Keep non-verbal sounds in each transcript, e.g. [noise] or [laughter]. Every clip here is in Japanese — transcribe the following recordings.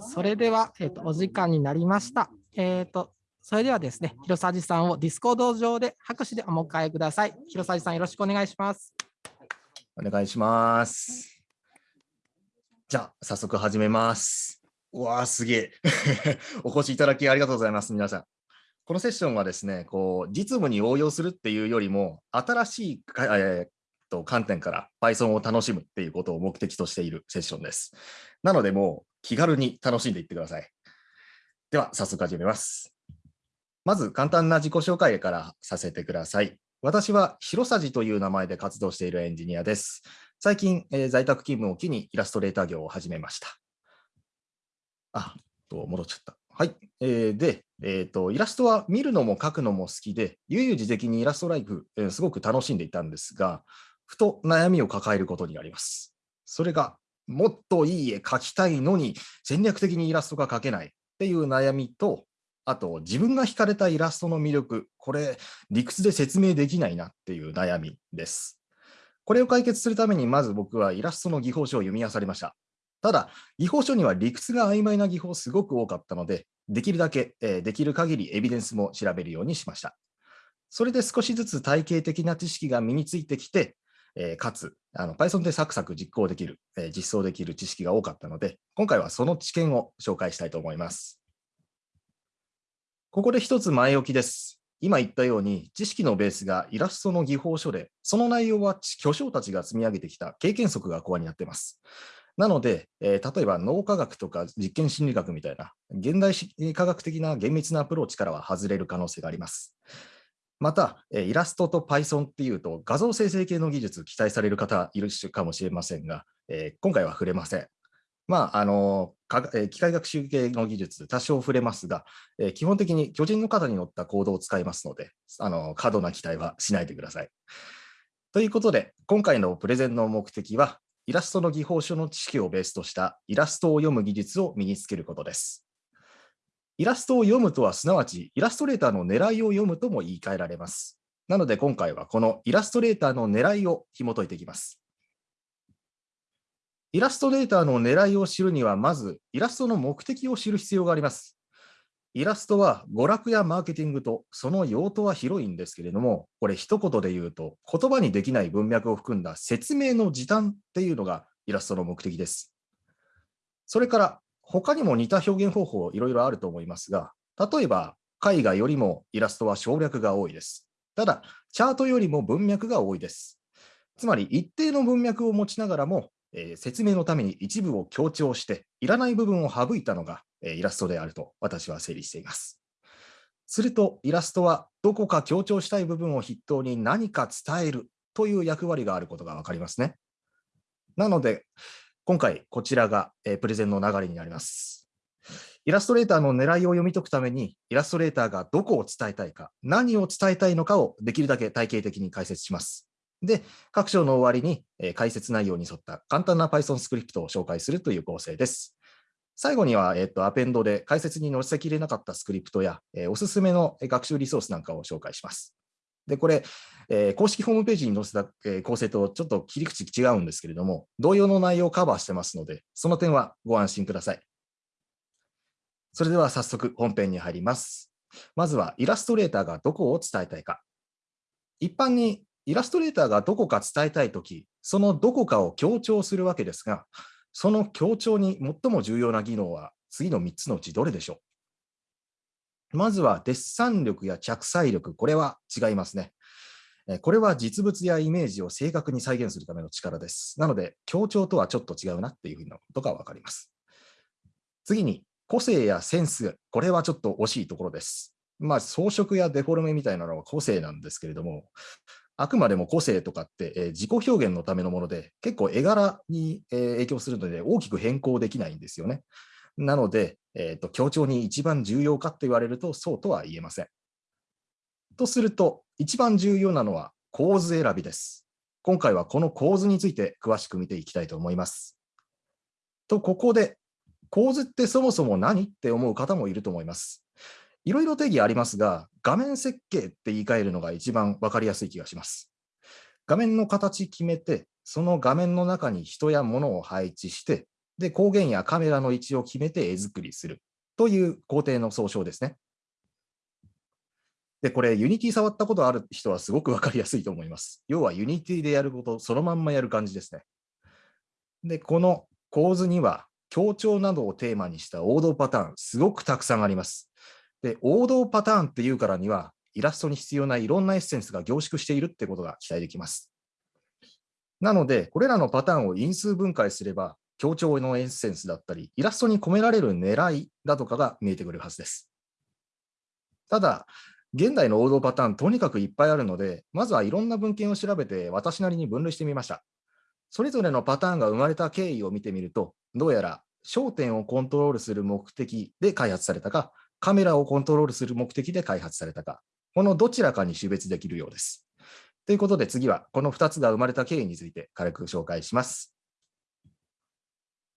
それでは、えーと、お時間になりました。えーと、それではですね、広沢さんをディスコード上で拍手でお迎えください。広沢さん、よろしくお願いします。お願いします。じゃあ、早速始めます。うわー、すげえ。[laughs] お越しいただきありがとうございます、皆さん。このセッションはですね、こう実務に応用するっていうよりも、新しい、えー、と観点から Python を楽しむっていうことを目的としているセッションです。なので、もう気軽に楽しんでいってください。では、早速始めます。まず、簡単な自己紹介からさせてください。私は、広さじという名前で活動しているエンジニアです。最近、えー、在宅勤務を機にイラストレーター業を始めました。あ、と戻っちゃった。はい。えー、で、えーと、イラストは見るのも描くのも好きで、悠々自適にイラストライフ、えー、すごく楽しんでいたんですが、ふと悩みを抱えることになります。それが、もっといい絵描きたいのに戦略的にイラストが描けないっていう悩みと、あと自分が惹かれたイラストの魅力、これ理屈で説明できないなっていう悩みです。これを解決するためにまず僕はイラストの技法書を読み漁りました。ただ、技法書には理屈が曖昧な技法すごく多かったので、できるだけ、えー、できる限りエビデンスも調べるようにしました。それで少しずつ体系的な知識が身についてきて、えー、かつあの Python でサクサク実行できる、えー、実装できる知識が多かったので、今回はその知見を紹介したいと思います。ここで一つ前置きです。今言ったように、知識のベースがイラストの技法書で、その内容は巨匠たちが積み上げてきた経験則がコアになっています。なので、えー、例えば脳科学とか実験心理学みたいな現代科学的な厳密なアプローチからは外れる可能性があります。また、イラストと Python っていうと画像生成系の技術期待される方いるかもしれませんが、えー、今回は触れません。まあ、あの機械学習系の技術、多少触れますが、えー、基本的に巨人の肩に乗ったコードを使いますので、あの過度な期待はしないでください。ということで、今回のプレゼンの目的は、イラストの技法書の知識をベースとしたイラストを読む技術を身につけることです。イラストを読むとはすなわちイラストレーターの狙いを読むとも言い換えられます。なので今回はこのイラストレーターの狙いを紐解いていきます。イラストレーターの狙いを知るにはまずイラストの目的を知る必要があります。イラストは娯楽やマーケティングとその用途は広いんですけれども、これ一言で言うと言葉にできない文脈を含んだ説明の時短っていうのがイラストの目的です。それから他にも似た表現方法いろいろあると思いますが、例えば絵画よりもイラストは省略が多いです。ただ、チャートよりも文脈が多いです。つまり一定の文脈を持ちながらも、えー、説明のために一部を強調して、いらない部分を省いたのがえイラストであると私は整理しています。するとイラストはどこか強調したい部分を筆頭に何か伝えるという役割があることがわかりますね。なので今回こちらがえプレゼンの流れになります。イラストレーターの狙いを読み解くためにイラストレーターがどこを伝えたいか何を伝えたいのかをできるだけ体系的に解説します。で、各章の終わりにえ解説内容に沿った簡単な Python スクリプトを紹介するという構成です。最後には、えっと、アペンドで解説に載せきれなかったスクリプトや、えー、おすすめの学習リソースなんかを紹介します。で、これ、えー、公式ホームページに載せた、えー、構成とちょっと切り口違うんですけれども、同様の内容をカバーしてますので、その点はご安心ください。それでは早速本編に入ります。まずはイラストレーターがどこを伝えたいか。一般にイラストレーターがどこか伝えたいとき、そのどこかを強調するわけですが、その強調に最も重要な技能は次の3つのうちどれでしょう？まずはデッサン力や着彩力、これは違いますね。これは実物やイメージを正確に再現するための力です。なので、強調とはちょっと違うなっていうふうなことがわかります。次に、個性やセンス、これはちょっと惜しいところです。まあ、装飾やデフォルメみたいなのは個性なんですけれども、あくまでも個性とかって、え、自己表現のためのもので、結構絵柄に、え、影響するので大きく変更できないんですよね。なので、えーと、強調に一番重要かと言われると、そうとは言えません。とすると、一番重要なのは構図選びです。今回はこの構図について詳しく見ていきたいと思います。と、ここで、構図ってそもそも何って思う方もいると思います。いろいろ定義ありますが、画面設計って言い換えるのが一番分かりやすい気がします。画面の形決めて、その画面の中に人や物を配置して、で、光源やカメラの位置を決めて絵作りするという工程の総称ですね。で、これ、Unity 触ったことある人はすごくわかりやすいと思います。要は Unity でやることそのまんまやる感じですね。で、この構図には、強調などをテーマにした王道パターン、すごくたくさんあります。で、王道パターンっていうからには、イラストに必要ないろんなエッセンスが凝縮しているってことが期待できます。なので、これらのパターンを因数分解すれば、強調のエッセンスだったり、イラストに込められる狙いだとかが見えてくるはずです。ただ、現代の王道パターン、とにかくいっぱいあるので、まずはいろんな文献を調べて、私なりに分類してみました。それぞれのパターンが生まれた経緯を見てみると、どうやら焦点をコントロールする目的で開発されたか、カメラをコントロールする目的で開発されたか、このどちらかに種別できるようです。ということで次はこの2つが生まれた経緯について軽く紹介します。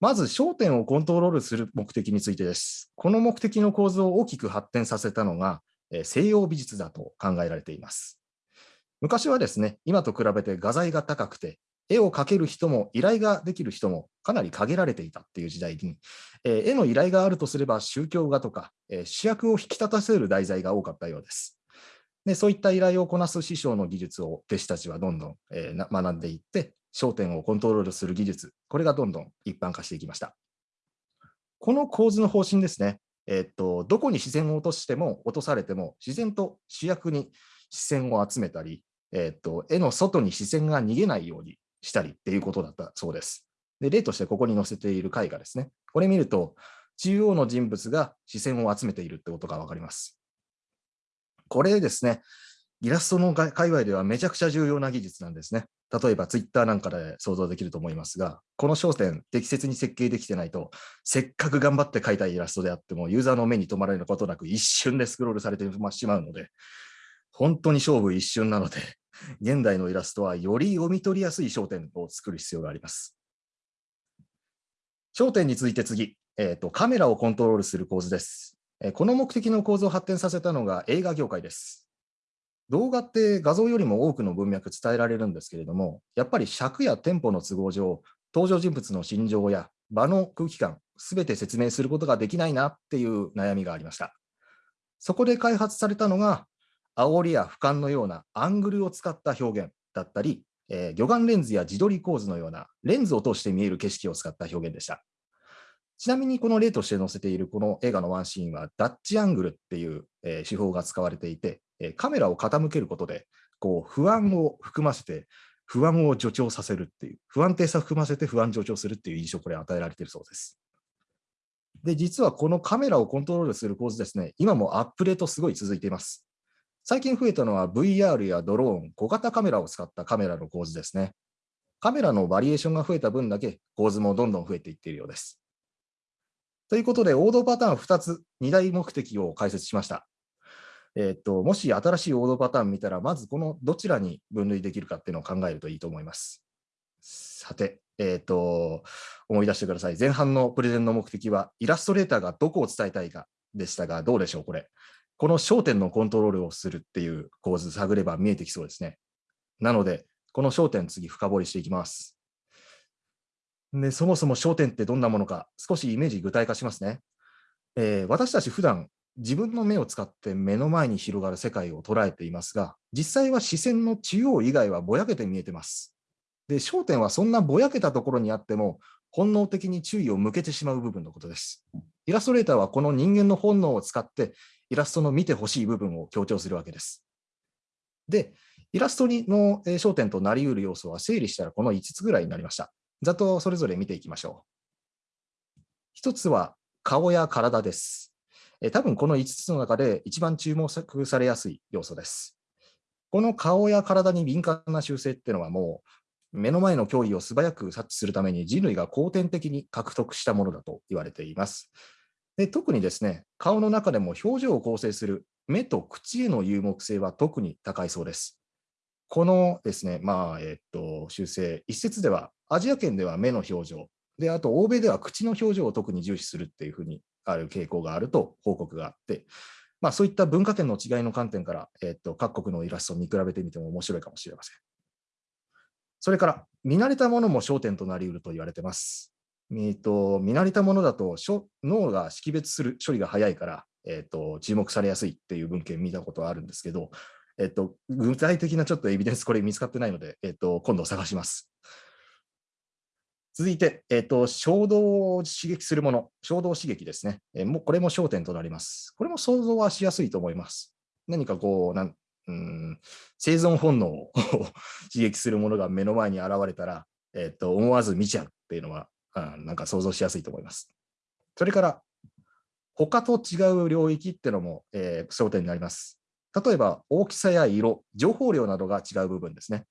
まず焦点をコントロールする目的についてです。この目的の構図を大きく発展させたのが西洋美術だと考えられています。昔はですね、今と比べて画材が高くて、絵を描ける人も依頼ができる人もかなり限られていたっていう時代に、え絵の依頼があるとすれば宗教画とか、え主役を引き立たせる題材が多かったようです。でそういった依頼をこなす師匠の技術を弟子たちはどんどん、えー、学んでいって、焦点をコントロールする技術、これがどんどん一般化していきました。この構図の方針ですね、え、っとどこに視線を落としても、落とされても、自然と主役に視線を集めたり、え、っと絵の外に視線が逃げないようにしたりっていうことだったそうです。で例としてここに載せている絵画ですね。これ見ると、中央の人物が視線を集めているってことが分かります。これですね、イラストの界隈ではめちゃくちゃ重要な技術なんですね。例えばツイッターなんかで想像できると思いますが、この焦点、適切に設計できてないと、せっかく頑張って描いたイラストであっても、ユーザーの目に留まれることなく一瞬でスクロールされてしまうので、本当に勝負一瞬なので、[laughs] 現代のイラストはより読み取りやすい焦点を作る必要があります。焦点について次、えーと、カメラをコントロールする構図です。この目的の構造を発展させたのが映画業界です。動画って画像よりも多くの文脈伝えられるんですけれども、やっぱり尺やテンポの都合上、登場人物の心情や場の空気感、すべて説明することができないなっていう悩みがありました。そこで開発されたのが、煽りや俯瞰のようなアングルを使った表現だったり、えー、魚眼レンズや自撮り構図のようなレンズを通して見える景色を使った表現でした。ちなみにこの例として載せているこの映画のワンシーンはダッチアングルっていう、え手法が使われていて、えカメラを傾けることでこう不安を含ませて不安を助長させるっていう不安定さを含ませて不安助長するっていう印象これ与えられているそうです。で、実はこのカメラをコントロールする構図ですね、今もアップデートすごい続いています。最近増えたのは VR やドローン、小型カメラを使ったカメラの構図ですね。カメラのバリエーションが増えた分だけ構図もどんどん増えていっているようです。ということで、王道パターン2つ、2大目的を解説しました。えっ、と、もし新しい王道パターン見たら、まずこのどちらに分類できるかっていうのを考えるといいと思います。さて、えっ、と、思い出してください。前半のプレゼンの目的は、イラストレーターがどこを伝えたいかでしたが、どうでしょう、これ。この焦点のコントロールをするっていう構図探れば見えてきそうですね。なので、この焦点、次深掘りしていきます。で、そもそも焦点ってどんなものか、少しイメージ具体化しますね。えー、私たち普段自分の目を使って目の前に広がる世界を捉えていますが、実際は視線の中央以外はぼやけて見えてます。で、焦点はそんなぼやけたところにあっても、本能的に注意を向けてしまう部分のことです。イラストレーターはこの人間の本能を使って、イラストの見てほしい部分を強調するわけです。で、イラストの焦点となりうる要素は整理したらこの5つぐらいになりました。ざっとそれぞれ見ていきましょう。一つは顔や体です。え多分この5つの中で一番注目されやすい要素です。この顔や体に敏感な習性っていうのはもう目の前の脅威を素早く察知するために人類が後天的に獲得したものだと言われています。で特にですね、顔の中でも表情を構成する目と口への有目性は特に高いそうです。このですね、まあ、えっと、修正、一説では、アジア圏では目の表情、で、あと、欧米では口の表情を特に重視するっていうふうにある傾向があると報告があって、まあ、そういった文化圏の違いの観点から、えっと、各国のイラストを見比べてみても面白いかもしれません。それから、見慣れたものも焦点となりうると言われてます。えーと、見慣れたものだと脳が識別する処理が早いから、えーと、注目されやすいっていう文献見たことはあるんですけど、えーと、具体的なちょっとエビデンスこれ見つかってないので、えー、と今度探します。続いて、えーと、衝動を刺激するもの、衝動刺激ですね。えー、もうこれも焦点となります。これも想像はしやすいと思います。何かこう、なんうん生存本能を [laughs] 刺激するものが目の前に現れたら、えーと思わず見ちゃうっていうのは、なんか想像しやすいと思います。それから、他と違う領域っていうのも、えー、焦点になります。例えば、大きさや色、情報量などが違う部分ですね。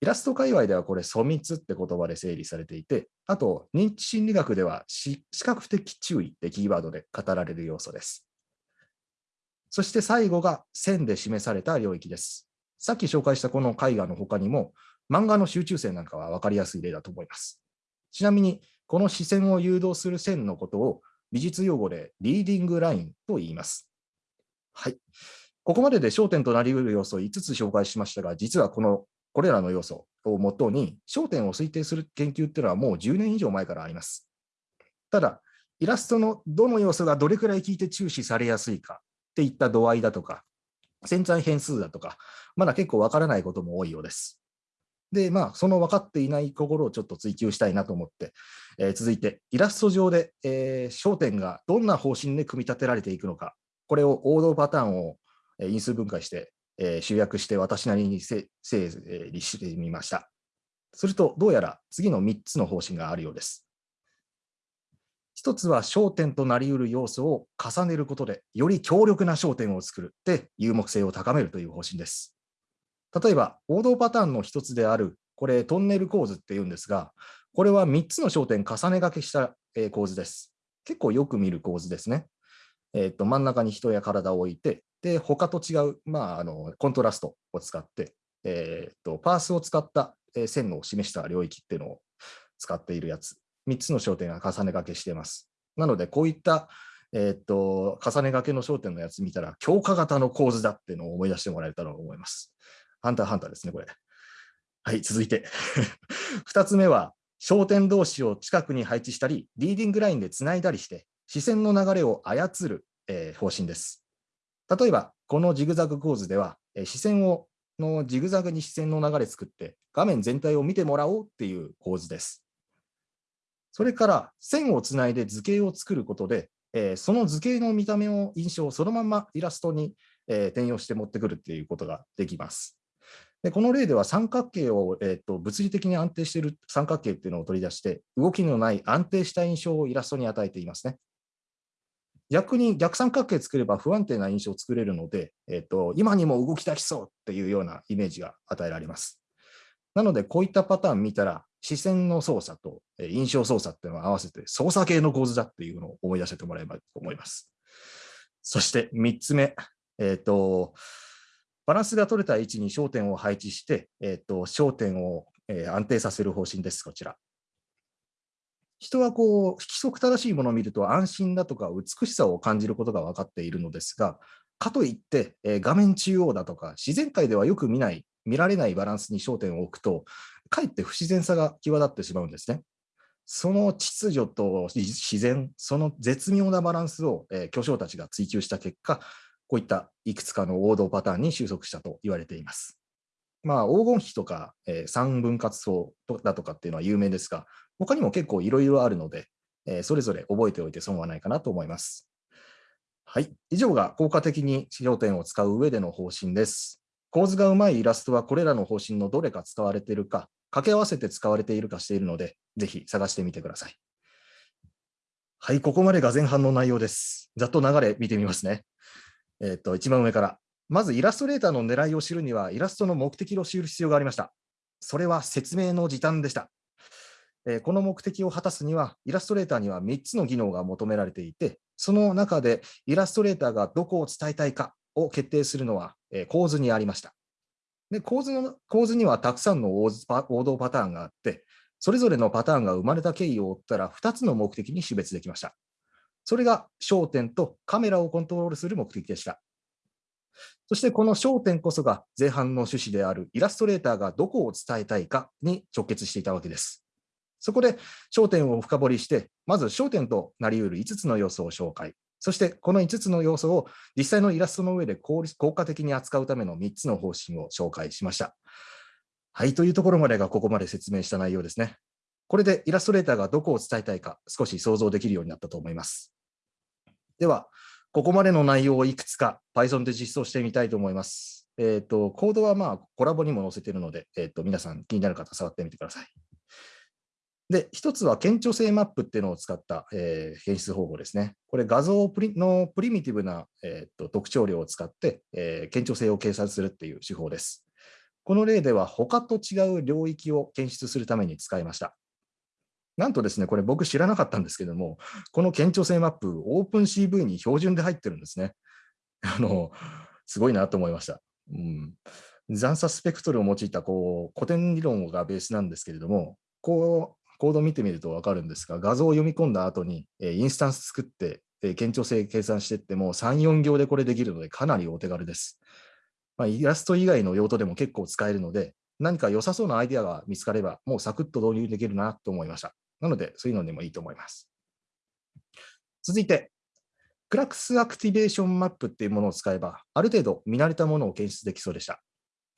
イラスト界隈ではこれ、粗密って言葉で整理されていて、あと、認知心理学では視覚的注意ってキーワードで語られる要素です。そして最後が線で示された領域です。さっき紹介したこの絵画の他にも、漫画の集中線なんかは分かりやすい例だと思います。ちなみに、この視線を誘導する線のことを美術用語でリーディングラインと言います。はい。ここまでで焦点となり得る要素を5つ紹介しましたが、実はこのこれらの要素をもとに焦点を推定する研究っていうのはもう10年以上前からあります。ただ、イラストのどの要素がどれくらい効いて注視されやすいかっていった度合いだとか、潜在変数だとか、まだ結構わからないことも多いようです。で、まあ、その分かっていないところをちょっと追求したいなと思って、えー、続いて、イラスト上で、えー、焦点がどんな方針で組み立てられていくのか、これを王道パターンを因数分解して、えー、集約して私なりに整理してみました。すると、どうやら次の3つの方針があるようです。一つは焦点となりうる要素を重ねることで、より強力な焦点を作るって有目性を高めるという方針です。例えば、王道パターンの一つである、これ、トンネル構図っていうんですが、これは3つの焦点重ねがけした構図です。結構よく見る構図ですね。えーと、真ん中に人や体を置いて、で他と違う、まあ、あのコントラストを使って、えーと、パースを使った線を示した領域っていうのを使っているやつ、3つの焦点が重ねがけしています。なので、こういった、えーと重ねがけの焦点のやつ見たら、強化型の構図だっていうのを思い出してもらえたらと思います。ハンターハンターですね、これ。はい、続いて。[laughs] 2つ目は、焦点同士を近くに配置したり、リーディングラインでつないだりして、視線の流れを操る、えー、方針です。例えば、このジグザグ構図では、え、視線をのジグザグに視線の流れ作って、画面全体を見てもらおうっていう構図です。それから、線をつないで図形を作ることで、え、その図形の見た目を印象をそのままイラストに、え、転用して持ってくるっていうことができます。でこの例では三角形を、えーと、物理的に安定している三角形っていうのを取り出して、動きのない安定した印象をイラストに与えていますね。逆に逆三角形作れば不安定な印象を作れるので、えーと、今にも動き出しそうっていうようなイメージが与えられます。なので、こういったパターン見たら、視線の操作と印象操作っていうのを合わせて操作系の構図だっていうのを思い出せてもらえばと思います。そして3つ目、えっ、ー、と、バランスが取れた位置に焦点を配置して、えーと、焦点を、安定させる方針です、こちら。人はこう規則正しいものを見ると安心だとか美しさを感じることが分かっているのですが、かといって、え、画面中央だとか自然界ではよく見ない、見られないバランスに焦点を置くと、かえって不自然さが際立ってしまうんですね。その秩序と自然、その絶妙なバランスを、え、巨匠たちが追求した結果、こういったいくつかの王道パターンに収束したと言われています。まあ、黄金比とか、えー、三分割法だとかっていうのは有名ですが、他にも結構いろいろあるので、え、それぞれ覚えておいて損はないかなと思います。はい。以上が効果的に焦点を使う上での方針です。構図がうまいイラストはこれらの方針のどれか使われているか、掛け合わせて使われているかしているので、ぜひ探してみてください。はい、ここまでが前半の内容です。ざっと流れ見てみますね。えっ、と、一番上から。まずイラストレーターの狙いを知るには、イラストの目的を知る必要がありました。それは説明の時短でした。え、この目的を果たすには、イラストレーターには3つの技能が求められていて、その中でイラストレーターがどこを伝えたいかを決定するのは、え、構図にありました。で構図の構図にはたくさんの王道パターンがあって、それぞれのパターンが生まれた経緯を追ったら2つの目的に種別できました。それが焦点とカメラをコントロールする目的でした。そしてこの焦点こそが前半の趣旨であるイラストレーターがどこを伝えたいかに直結していたわけです。そこで焦点を深掘りして、まず焦点となり得る5つの要素を紹介。そしてこの5つの要素を実際のイラストの上で効果的に扱うための3つの方針を紹介しました。はい、というところまでがここまで説明した内容ですね。これでイラストレーターがどこを伝えたいか少し想像できるようになったと思います。では、ここまでの内容をいくつか Python で実装してみたいと思います。えっ、ー、と、コードはまあコラボにも載せているので、えっ、ー、と、皆さん気になる方触ってみてください。で、一つは顕著性マップっていうのを使った、えー、検出方法ですね。これ画像プリのプリミティブな、えーと、特徴量を使って、えー、顕著性を計算するっていう手法です。この例では他と違う領域を検出するために使いました。なんとですね、これ僕知らなかったんですけども、この顕著性マップ、OpenCV に標準で入ってるんですね。あの、すごいなと思いました。うん、残差スペクトルを用いたこう古典理論がベースなんですけれども、こう、コード見てみると分かるんですが、画像を読み込んだ後に、えインスタンス作って、え顕著性計算していっても3、4行でこれできるのでかなりお手軽です。まあ、イラスト以外の用途でも結構使えるので、何か良さそうなアイデアが見つかれば、もうサクッと導入できるなと思いました。なので、そういうのでもいいと思います。続いて、 Class Activation Map っていうものを使えば、ある程度見慣れたものを検出できそうでした。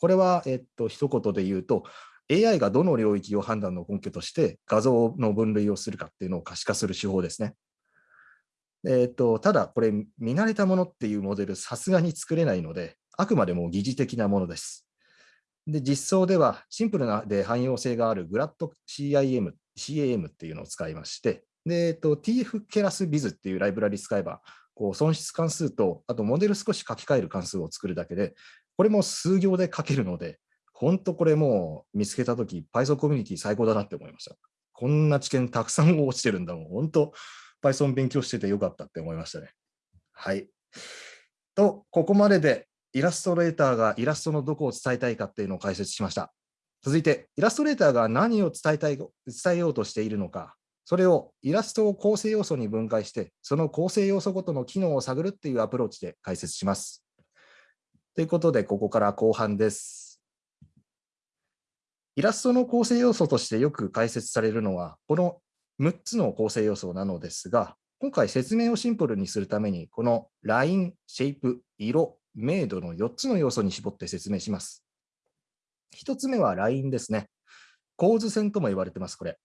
これは、えっと、一言で言うと、AI がどの領域を判断の根拠として画像の分類をするかっていうのを可視化する手法ですね。えーと、ただ、これ、見慣れたものっていうモデル、さすがに作れないので、あくまでも疑似的なものです。で、実装では、シンプルなで汎用性がある GLADCIM、CAM っていうのを使いまして、で、えーと、TF ケラスビズっていうライブラリ使えば、こう損失関数と、あとモデル少し書き換える関数を作るだけで、これも数行で書けるので、本当これもう見つけたとき、Python コミュニティ最高だなって思いました。こんな知見たくさん落ちてるんだもん。本当、Python 勉強しててよかったって思いましたね。はい。と、ここまででイラストレーターがイラストのどこを伝えたいかっていうのを解説しました。続いて、イラストレーターが何を伝えたい、伝えようとしているのか、それをイラストを構成要素に分解して、その構成要素ごとの機能を探るっていうアプローチで解説します。ということで、ここから後半です。イラストの構成要素としてよく解説されるのは、この6つの構成要素なのですが、今回説明をシンプルにするために、このライン、シェイプ、色、明度の4つの要素に絞って説明します。1つ目はラインですね。構図線とも言われてます、これ。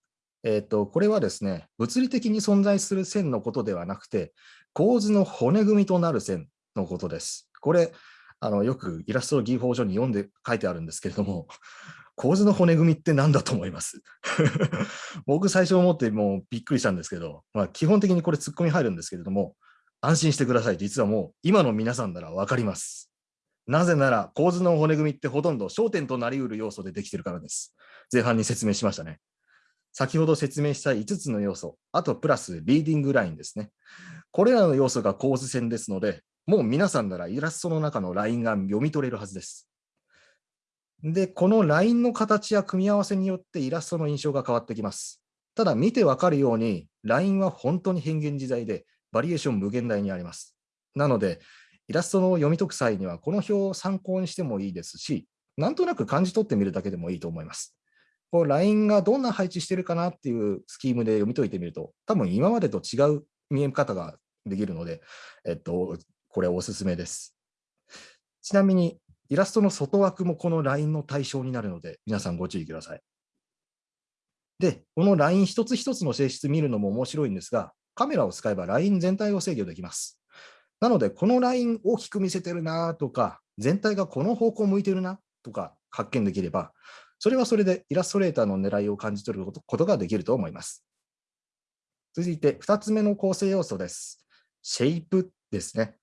えっ、ー、と、これはですね、物理的に存在する線のことではなくて、構図の骨組みとなる線のことです。これ、あのよくイラストの技法書に読んで書いてあるんですけれども、構図の骨組みって何だと思います？[laughs] 僕最初思ってもうびっくりしたんですけど、まあ、基本的にこれツッコミ入るんですけれども、安心してください。実はもう今の皆さんならわかります。なぜなら構図の骨組みってほとんど焦点となりうる要素でできてるからです。前半に説明しましたね。先ほど説明した5つの要素、あとプラスリーディングラインですね。これらの要素が構図線ですので、もう皆さんならイラストの中のラインが読み取れるはずです。で、このラインの形や組み合わせによってイラストの印象が変わってきます。ただ見てわかるように、ラインは本当に変幻自在で、バリエーション無限大にあります。なので、イラストの読み解く際には、この表を参考にしてもいいですし、なんとなく感じ取ってみるだけでもいいと思います。こうラインがどんな配置してるかなっていうスキームで読み解いてみると、多分今までと違う見え方ができるので、えっと、これおすすめです。ちなみに、イラストの外枠もこのラインの対象になるので、皆さんご注意ください。で、このライン一つ一つの性質見るのも面白いんですが、カメラを使えばライン全体を制御できます。なので、このライン大きく見せてるなとか、全体がこの方向向いてるなとか発見できれば、それはそれでイラストレーターの狙いを感じ取ることができると思います。続いて、2つ目の構成要素です。シェイプですね。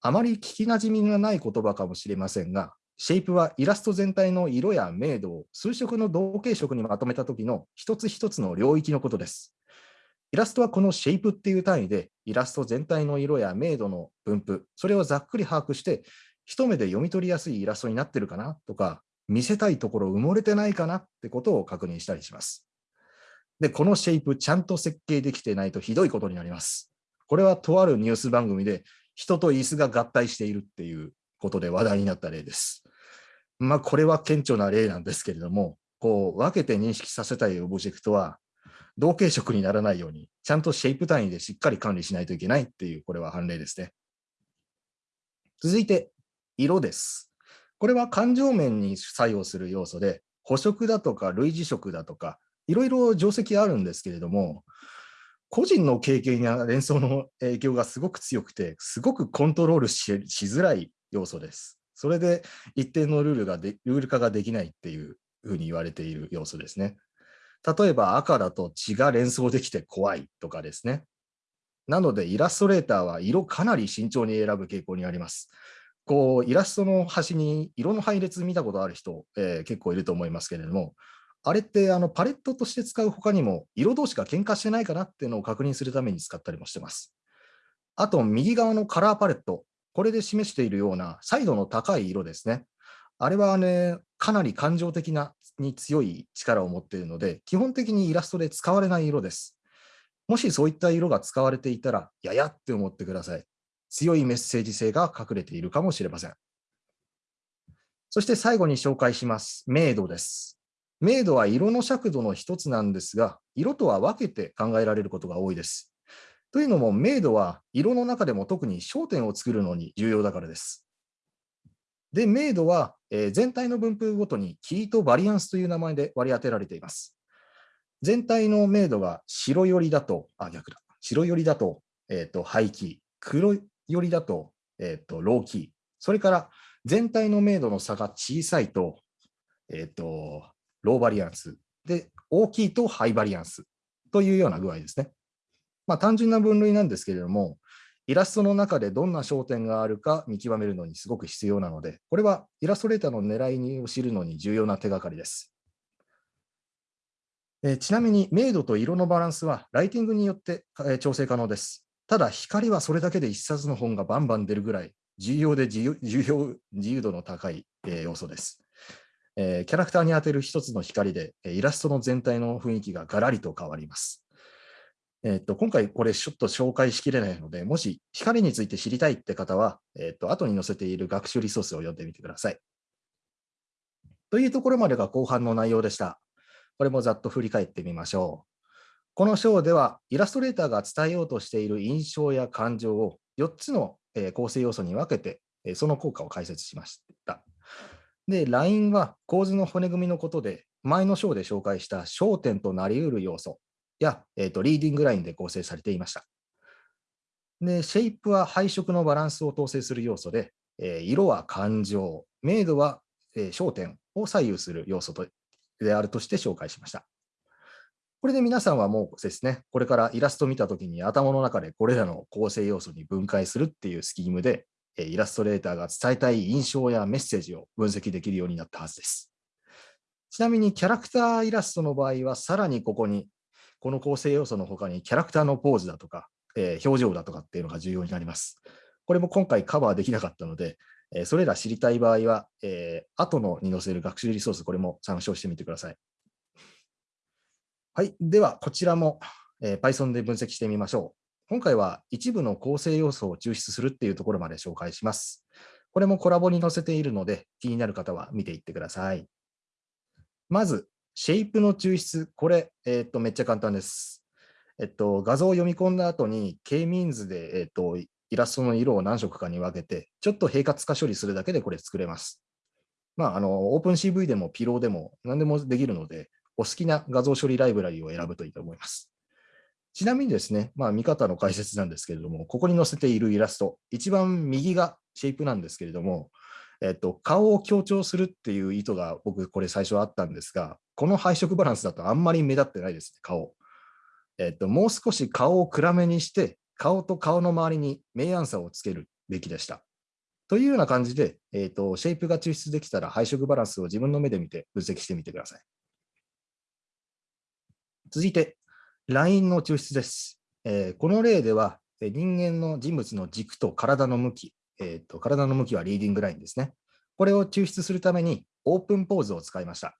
あまり聞きなじみがない言葉かもしれませんが、シェイプはイラスト全体の色や明度を数色の同系色にまとめた時の一つ一つの領域のことです。イラストはこのシェイプっていう単位で、イラスト全体の色や明度の分布、それをざっくり把握して、一目で読み取りやすいイラストになってるかなとか、見せたいところ埋もれてないかなってことを確認したりします。で、このシェイプちゃんと設計できてないとひどいことになります。これはとあるニュース番組で人と椅子が合体しているっていうことで話題になった例です。まあ、これは顕著な例なんですけれども、こう分けて認識させたいオブジェクトは、同系色にならないように、ちゃんとシェイプ単位でしっかり管理しないといけないっていう、これは判例ですね。続いて、色です。これは感情面に作用する要素で、補色だとか類似色だとか、いろいろ定石あるんですけれども、個人の経験や連想の影響がすごく強くて、すごくコントロールしづらい要素です。それで一定のルールがでルール化ができないっていうふうに言われている要素ですね。例えば赤だと血が連想できて怖いとかですね。なのでイラストレーターは色かなり慎重に選ぶ傾向にあります。こうイラストの端に色の配列見たことある人、えー、結構いると思いますけれども、あれってあのパレットとして使う他にも色同士が喧嘩してないかなっていうのを確認するために使ったりもしてます。あと右側のカラーパレット、これで示しているような彩度の高い色ですね。あれはね、かなり感情的なに強い力を持っているので、基本的にイラストで使われない色です。もしそういった色が使われていたら、ややって思ってください。強いメッセージ性が隠れているかもしれません。そして最後に紹介します。明度です。明度は色の尺度の一つなんですが、色とは分けて考えられることが多いです。というのも、明度は色の中でも特に焦点を作るのに重要だからです。で、明度は、全体の分布ごとにキーとバリアンスという名前で割り当てられています。全体の明度が白寄りだと、あ、逆だ。白寄りだと、えっ、ー、と、ハイキー。黒寄りだと、えっ、ー、と、ローキー。それから全体の明度の差が小さいと、えっ、ー、と、ローバリアンス。で、大きいとハイバリアンスというような具合ですね。まあ、単純な分類なんですけれども、イラストの中でどんな焦点があるか見極めるのにすごく必要なので、これはイラストレーターの狙いを知るのに重要な手がかりです。えちなみに、明度と色のバランスはライティングによって調整可能です。ただ、光はそれだけで一冊の本がバンバン出るぐらい重要で自由自由度の高い要素です。えー、キャラクターに当てる一つの光で、イラストの全体の雰囲気がガラリと変わります。えー、っと今回これちょっと紹介しきれないので、もし光について知りたいって方は、えー、っと後に載せている学習リソースを読んでみてください。というところまでが後半の内容でした。これもざっと振り返ってみましょう。この章では、イラストレーターが伝えようとしている印象や感情を4つの構成要素に分けて、その効果を解説しました。で、LINE は構図の骨組みのことで、前の章で紹介した焦点となり得る要素や、えーと、リーディングラインで構成されていました。で、シェイプは配色のバランスを統制する要素で、えー、色は感情、明度は、えー、焦点を左右する要素とであるとして紹介しました。これで皆さんはもうですね、これからイラストを見たときに頭の中でこれらの構成要素に分解するっていうスキームで、イラストレーターが伝えたい印象やメッセージを分析できるようになったはずです。ちなみにキャラクターイラストの場合は、さらにここに、この構成要素の他にキャラクターのポーズだとか、えー、表情だとかっていうのが重要になります。これも今回カバーできなかったので、えー、それら知りたい場合は、えー、後のに載せる学習リソース、これも参照してみてください。はい。では、こちらも、えー、Python で分析してみましょう。今回は一部の構成要素を抽出するっていうところまで紹介します。これもコラボに載せているので、気になる方は見ていってください。まず、シェイプの抽出。これ、えっ、と、めっちゃ簡単です。えっと、画像を読み込んだ後に、K-means で、えっと、イラストの色を何色かに分けて、ちょっと平滑化処理するだけでこれ作れます。まあ、あの、OpenCV でも Pillow でも何でもできるので、お好きな画像処理ライブラリを選ぶといいと思います。ちなみにですね、まあ、見方の解説なんですけれども、ここに載せているイラスト、一番右がシェイプなんですけれども、えっと、顔を強調するっていう意図が僕、これ最初あったんですが、この配色バランスだとあんまり目立ってないですね、顔。えっと、もう少し顔を暗めにして、顔と顔の周りに明暗差をつけるべきでした。というような感じで、えっと、シェイプが抽出できたら配色バランスを自分の目で見て分析してみてください。続いて、LINE の抽出です。えー、この例では、人間の人物の軸と体の向き、えーと、体の向きはリーディングラインですね。これを抽出するためにオープンポーズを使いました。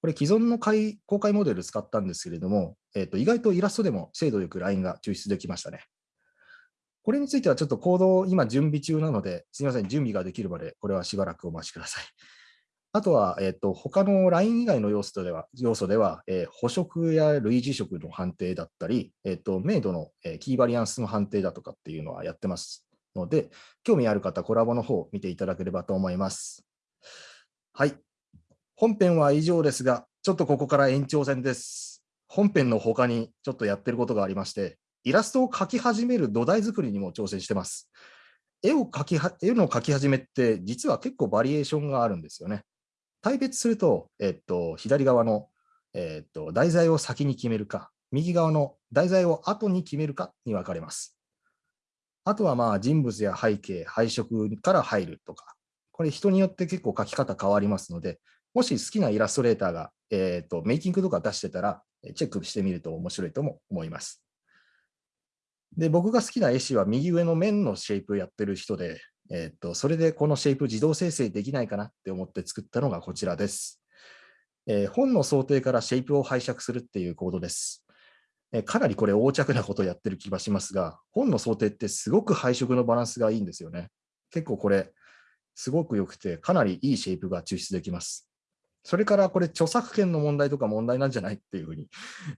これ既存の公開モデル使ったんですけれども、えーと、意外とイラストでも精度よくラインが抽出できましたね。これについてはちょっとコードを今準備中なので、すみません、準備ができるまでこれはしばらくお待ちください。あとは、えっ、と、他のライン以外の要素では、要素では、えー補色や類似色の判定だったり、えっ、と、明度の、えーキーバリアンスの判定だとかっていうのはやってますので、興味ある方、コラボの方を見ていただければと思います。はい。本編は以上ですが、ちょっとここから延長戦です。本編の他にちょっとやってることがありまして、イラストを描き始める土台作りにも挑戦してます。絵を描き、絵の描き始めって、実は結構バリエーションがあるんですよね。対別すると、えっと、左側の、えっと、題材を先に決めるか、右側の題材を後に決めるかに分かれます。あとはまあ人物や背景、配色から入るとか、これ人によって結構描き方変わりますので、もし好きなイラストレーターが、えっとメイキングとか出してたら、チェックしてみると面白いとも思います。で、僕が好きな絵師は右上の面のシェイプやってる人で、えっと、それでこのシェイプ自動生成できないかなって思って作ったのがこちらです。えー本の想定からシェイプを拝借するっていうコードです。えーかなりこれ横着なことをやってる気がしますが、本の想定ってすごく配色のバランスがいいんですよね。結構これ、すごく良くて、かなりいいシェイプが抽出できます。それからこれ著作権の問題とか問題なんじゃないっていうふうに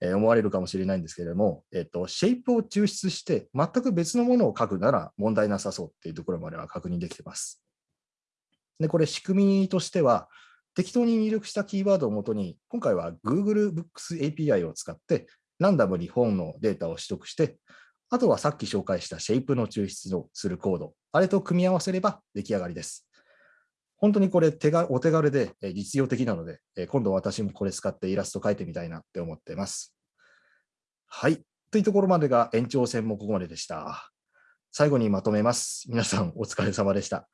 え思われるかもしれないんですけれども、えっと、シェイプを抽出して全く別のものを書くなら問題なさそうっていうところまでは確認できてます。で、これ仕組みとしては、適当に入力したキーワードをもとに、今回は Google Books API を使って、ランダムに本のデータを取得して、あとはさっき紹介したシェイプの抽出をするコード、あれと組み合わせれば出来上がりです。本当にこれ手がお手軽で実用的なので、今度私もこれ使ってイラスト描いてみたいなって思ってます。はい。というところまでが延長戦もここまででした。最後にまとめます。皆さんお疲れ様でした。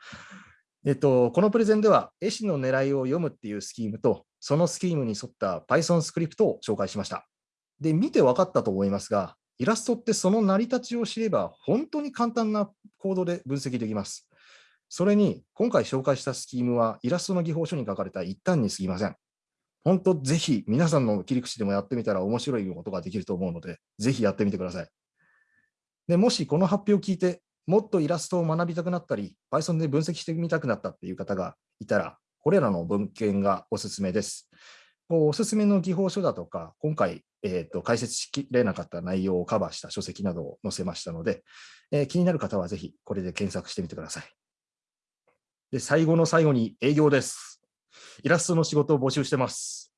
えっと、このプレゼンでは、絵師の狙いを読むっていうスキームと、そのスキームに沿った Python スクリプトを紹介しました。で、見て分かったと思いますが、イラストってその成り立ちを知れば、本当に簡単なコードで分析できます。それに、今回紹介したスキームは、イラストの技法書に書かれた一端に過ぎません。本当、ぜひ皆さんの切り口でもやってみたら面白いことができると思うので、ぜひやってみてください。でもしこの発表を聞いて、もっとイラストを学びたくなったり、Python で分析してみたくなったっていう方がいたら、これらの文献がおすすめです。おすすめの技法書だとか、今回、えーと解説しきれなかった内容をカバーした書籍などを載せましたので、えー気になる方はぜひこれで検索してみてください。で、最後の最後に営業です。イラストの仕事を募集してます。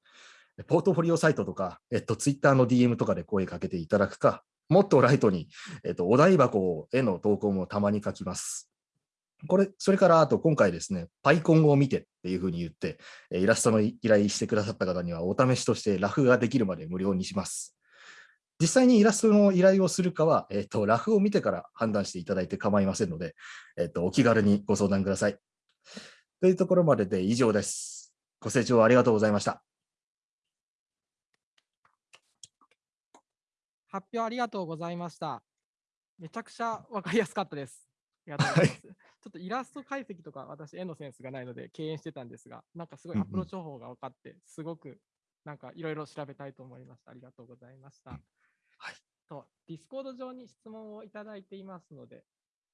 ポートフォリオサイトとか、えっと、ツイッターの DM とかで声かけていただくか、もっとライトに、えっと、お題箱への投稿もたまに書きます。これ、それからあと今回ですね、パイコンを見てっていうふうに言って、イラストの依頼してくださった方にはお試しとしてラフができるまで無料にします。実際にイラストの依頼をするかは、えっと、ラフを見てから判断していただいて構いませんので、えっと、お気軽にご相談ください。というところまでで以上です。ご清聴ありがとうございました。発表ありがとうございました。めちゃくちゃわかりやすかったです。ありがとうございます。ちょっとイラスト解析とか私、絵のセンスがないので敬遠してたんですが、なんかすごいうんうんアプローチ方法が分かって、すごくなんかいろいろ調べたいと思いました。ありがとうございました。はいと、ディスコード上に質問をいただいていますので、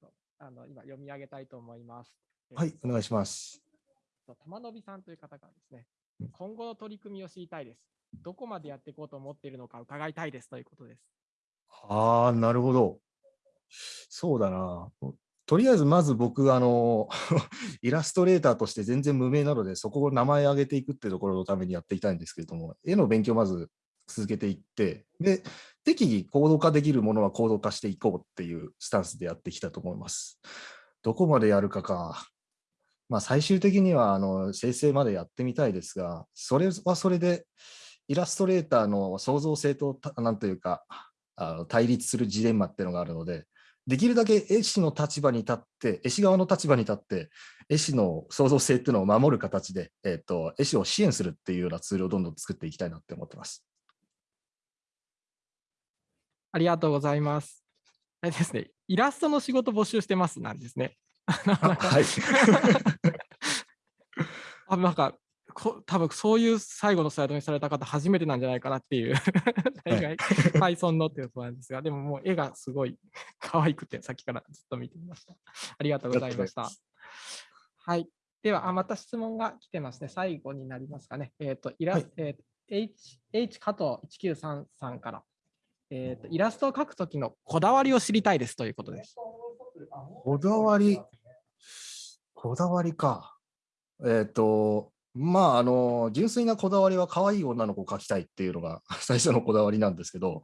とあの今読み上げたいと思います。はい、お願いします。と玉伸さんという方がですねうん、今後の取り組みを知りたいです。どこまでやっていこうと思っているのか伺いたいですということです。ああ、なるほど。そうだな。とりあえず、まず僕、あの、[laughs] イラストレーターとして全然無名なので、そこを名前上げていくってところのためにやっていきたいんですけれども、絵の勉強をまず続けていって、で、適宜行動化できるものは行動化していこうっていうスタンスでやってきたと思います。どこまでやるかか。まあ、最終的には、あの、生成までやってみたいですが、それはそれで、イラストレーターの創造性と、たなんというか、あの対立するジレンマっていうのがあるので、できるだけ絵師の立場に立って、絵師側の立場に立って、絵師の創造性っていうのを守る形で、えっと絵師を支援するっていうようなツールをどんどん作っていきたいなって思ってます。ありがとうございます。あれですね、イラストの仕事募集してますなんですね。はい。[laughs] あなんかこ多分そういう最後のスライドにされた方初めてなんじゃないかなっていう [laughs] 大概 Python のっていうことなんですがでももう絵がすごい可愛くてさっきからずっと見てみました。ありがとうございました。はい。では、あまた質問が来てますね。最後になりますかね。えっ、と、イラ、はい。えー H, H 加藤1933から、えーと、イラストを描くときのこだわりを知りたいですということです。こだわり、こだわりか。えっ、と、まあ、あの、純粋なこだわりは可愛い女の子を描きたいっていうのが [laughs] 最初のこだわりなんですけど、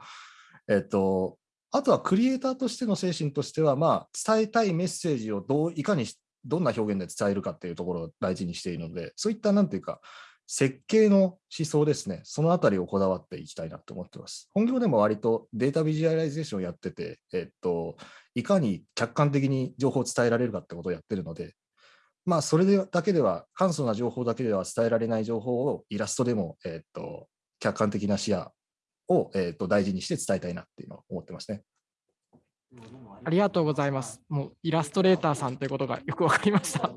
えっ、と、あとはクリエイターとしての精神としては、まあ、伝えたいメッセージをどういかにどんな表現で伝えるかっていうところを大事にしているので、そういったなんていうか、設計の思想ですね、そのあたりをこだわっていきたいなと思ってます。本業でも割と data visualization をやってて、えっと、いかに客観的に情報を伝えられるかってことをやってるので、まあ、それでだけでは、簡素な情報だけでは伝えられない情報をイラストでも、えっと、客観的な視野を、えっと、大事にして伝えたいなっていうのを思ってますね。ありがとうございます。もうイラストレーターさんということがよくわかりました。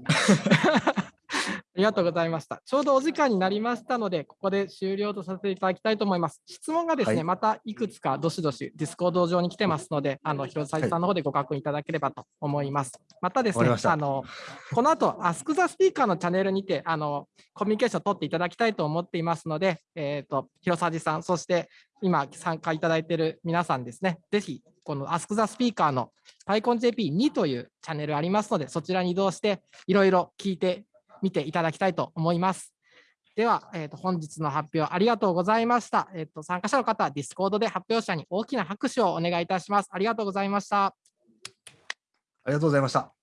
[laughs] ありがとうございました。ちょうどお時間になりましたので、ここで終了とさせていただきたいと思います。質問がですね、はいまたいくつかどしどしディスコード上に来てますので、あの広沢さんの方でご確認いただければと思います。またですねあのこの後、Ask the Speaker のチャンネルにて、あのコミュニケーションを取っていただきたいと思っていますので、えっ、と、広沢さん、そして今参加いただいている皆さんですね、ぜひ、この Ask the Speaker の PyConJP2 というチャンネルありますので、そちらに移動して、いろいろ聞いて見ていただきたいと思います。では、えー、と本日の発表ありがとうございました。えー、と参加者の方は Discord で発表者に大きな拍手をお願いいたします。ありがとうございました。ありがとうございました。